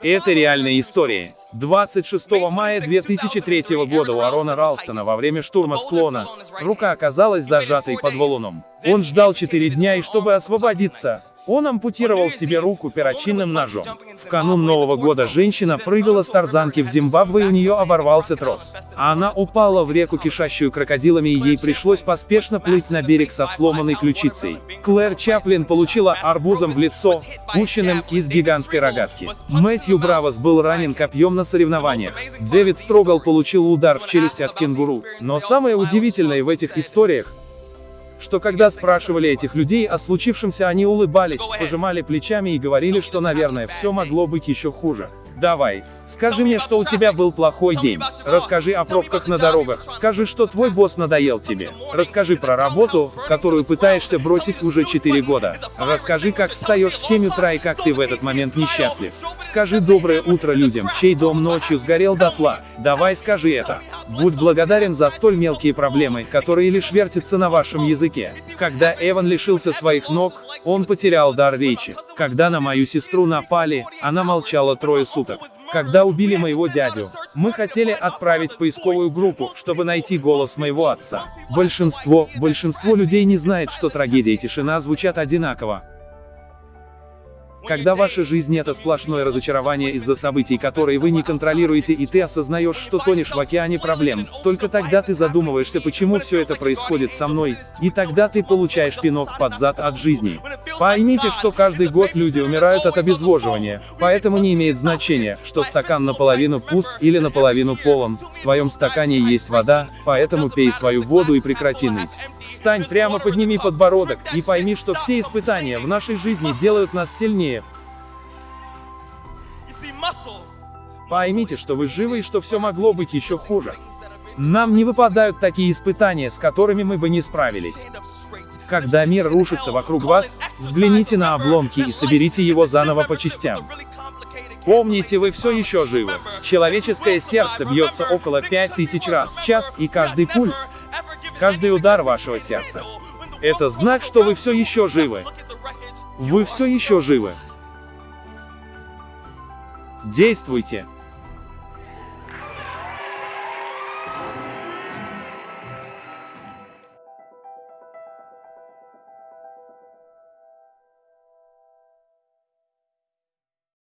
Это реальная история. 26 мая 2003 года у Арона Ралстона во время штурма склона. Рука оказалась зажатой под валуном. Он ждал 4 дня и чтобы освободиться, он ампутировал себе руку перочинным ножом. В канун Нового года женщина прыгала с тарзанки в Зимбабве и у нее оборвался трос. А она упала в реку, кишащую крокодилами и ей пришлось поспешно плыть на берег со сломанной ключицей. Клэр Чаплин получила арбузом в лицо, пущенным из гигантской рогатки. Мэтью Бравос был ранен копьем на соревнованиях. Дэвид Строгал получил удар в челюсть от кенгуру. Но самое удивительное в этих историях, что когда спрашивали этих людей о случившемся, они улыбались, пожимали плечами и говорили, что, наверное, все могло быть еще хуже. Давай, скажи мне, что у тебя был плохой день. Расскажи о пробках на дорогах. Скажи, что твой босс надоел тебе. Расскажи про работу, которую пытаешься бросить уже 4 года. Расскажи, как встаешь в 7 утра и как ты в этот момент несчастлив. Скажи доброе утро людям, чей дом ночью сгорел дотла. Давай скажи это. Будь благодарен за столь мелкие проблемы, которые лишь вертятся на вашем языке. Когда Эван лишился своих ног, он потерял дар речи. Когда на мою сестру напали, она молчала трое суток. Когда убили моего дядю, мы хотели отправить поисковую группу, чтобы найти голос моего отца. Большинство, большинство людей не знает, что трагедия и тишина звучат одинаково. Когда ваша жизнь это сплошное разочарование из-за событий, которые вы не контролируете и ты осознаешь, что тонешь в океане проблем, только тогда ты задумываешься, почему все это происходит со мной, и тогда ты получаешь пинок под зад от жизни. Поймите, что каждый год люди умирают от обезвоживания, поэтому не имеет значения, что стакан наполовину пуст или наполовину полон, в твоем стакане есть вода, поэтому пей свою воду и прекрати ныть. Встань прямо, подними подбородок, и пойми, что все испытания в нашей жизни делают нас сильнее. Поймите, что вы живы и что все могло быть еще хуже. Нам не выпадают такие испытания, с которыми мы бы не справились. Когда мир рушится вокруг вас, взгляните на обломки и соберите его заново по частям. Помните, вы все еще живы. Человеческое сердце бьется около 5000 раз в час, и каждый пульс, каждый удар вашего сердца. Это знак, что вы все еще живы. Вы все еще живы. Действуйте.